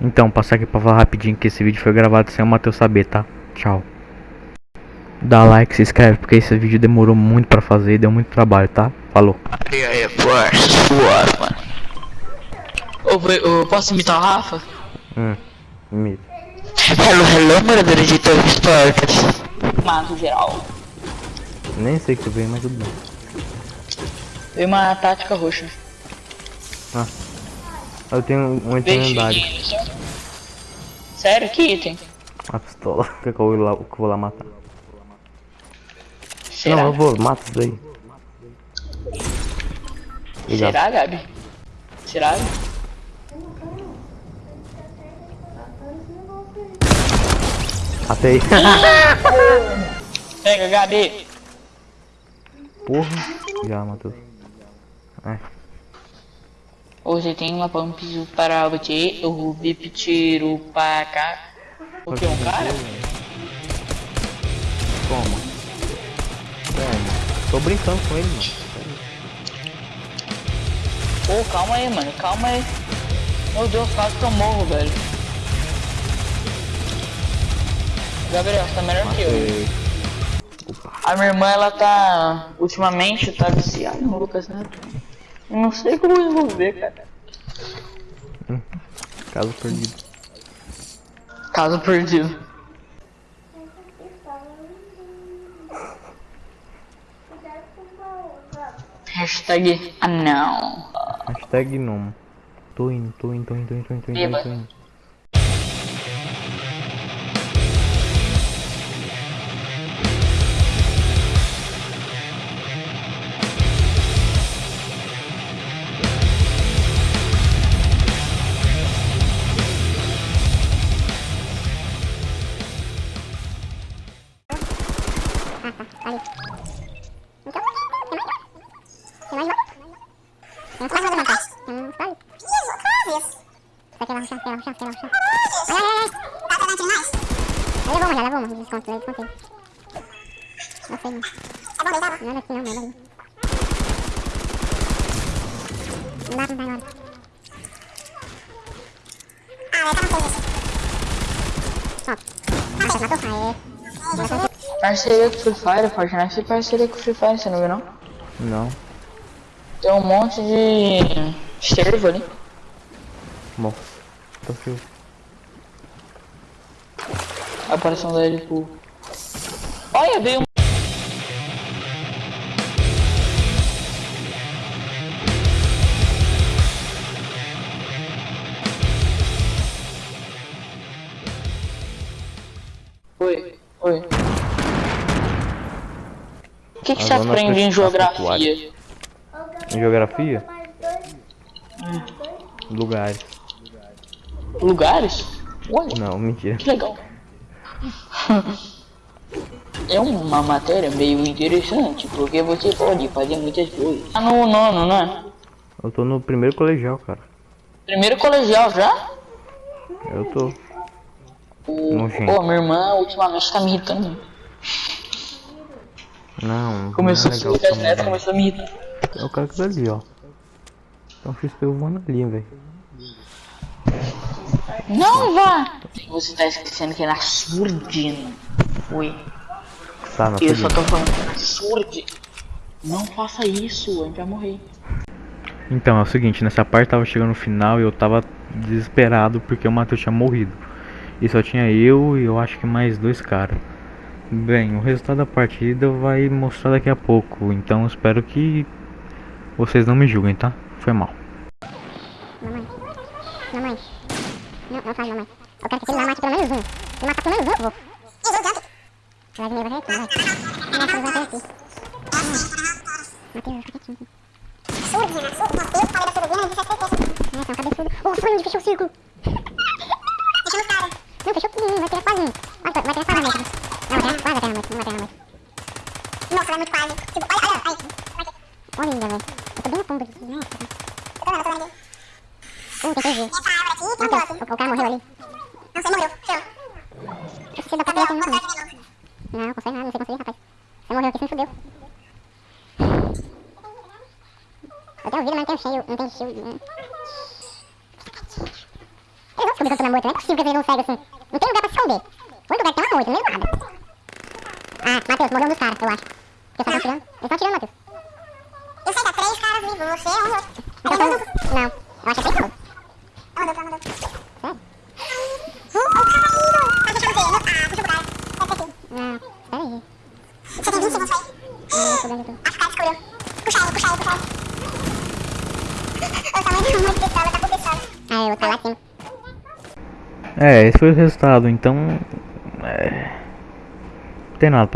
Então, passar aqui pra falar rapidinho que esse vídeo foi gravado sem o Matheus saber, tá? Tchau. Dá like, se inscreve, porque esse vídeo demorou muito pra fazer e deu muito trabalho, tá? Falou. E aí, parça, suave, mano. Ô, posso imitar o Rafa? Hum, imita. Hello, hello, moradores de Torres Esportes. Mato geral. Nem sei o que tu veio, mas tudo bem. Veio uma tática roxa. Eu tenho um item lendário. Sério? Que item? A pistola. Que que eu vou lá, que eu vou lá matar. Será? Não, eu vou, mata isso daí. Será, Gabi? Será? Até aí. Pega, Gabi. Porra. Já, Matheus. É. Hoje tem uma pump para você, o VIP tiro para cá. O que, um cara? Toma. Toma. Tô brincando com ele, mano. Pô, calma aí, mano, calma aí. Meu Deus, quase que eu morro, velho. Gabriel, você tá melhor que eu. Matei. A minha irmã, ela tá. Ultimamente tá viciada no Lucas Neto. Eu não sei como resolver, cara. Caso perdido. Caso perdido. Hashtag anão. Hashtag gnomo. Tô indo, tô indo, tô indo, tô indo, tô indo, tô indo, tô indo. Tem mais uma demanda. Tem um. Parceria com Free Fire, Fortnite tem parceria com Free Fire, você não viu não? Não. Tem um monte de servo ali. Bom. Tô frio. A aparição dele pro. Olha, veio um. Oi, oi. O que, que você aprende em geografia? Em geografia? Lugares. Lugares? Ué, Não, mentira. que legal. É uma matéria meio interessante, porque você pode fazer muitas coisas. Tá no nono, não é? Eu tô no primeiro colegial, cara. Primeiro colegial já? Eu tô. O... Pô, minha irmã ultimamente tá me irritando. Não. Começou não a é ser legal também, Neto, não. começou a me irritar. É o cara que tá ali, ó. Então XP voando ali, velho. Não vá! Você tá esquecendo que é na surdina. Oi. Tá, não Eu só tô falando que é na surdina. Não faça isso, a gente vai morrer. Então, é o seguinte, nessa parte tava chegando no final e eu tava desesperado porque o Matheus tinha morrido. E só tinha eu e eu acho que mais dois caras. Bem, o resultado da partida vai mostrar daqui a pouco, então espero que vocês não me julguem, tá? Foi mal. Mamãe. Mamãe. Não, não fale mamãe. Eu quero que ele mate pelo menos um. Se matar pelo menos um, eu vou. Vai vir, vai vir aqui, vai. Matheus vai vir aqui. Matheus, fica quietinho. Surdina, surdina. Eu falei da surdina, ele já fez É, são cabeçudo. Foi onde fechou o círculo. Fechou os caras. Não, fechou tudo, vai ter quase um. Vai vai ter quase a vai ter a noite. Nossa, vai muito quase. Tipo, olha, olha, aí. Olha, velho. Eu tô bem na ponta aqui. Nossa. Eu tô vendo, eu tô vendo aqui. Uh, tem que ver. Essa árvore aqui, tem Matheus, outro. o, o cara morreu ali. Não, você morreu. Show. Você dá pra pegar também, não. Não, consegue nada, não sei conseguir, rapaz. Você morreu aqui, você me fudeu. Eu tenho vida, mas não tenho shield, não tenho shield. né? vão descobrir que eu tô na moita, não é possível que eles não cegam assim. Não tem lugar pra se esconder. O lugar que tem é uma moita, não é nada. Ah, Matheus, morreu um dos caras, eu acho. Porque só estão tirando. Eles estão tirando, Matheus. Eu sei, tá três caras vivos, você é um outro. Então, não, não, eu acho que é três. É um outro, é um outro. Sério? Oh, caralho! Tá fechando o quê? Ah, puxa o cara. Deve ter sido. Não, espera aí. Você tem 20 segundos aí? Não, tô dando. Acho que o cara descobriu. Puxa ele, puxa ele, puxa ele. O tamanho da moita pistola tá com pistola. Ah, eu vou tá lá cima. É, esse foi o resultado, então. É. Não tem nada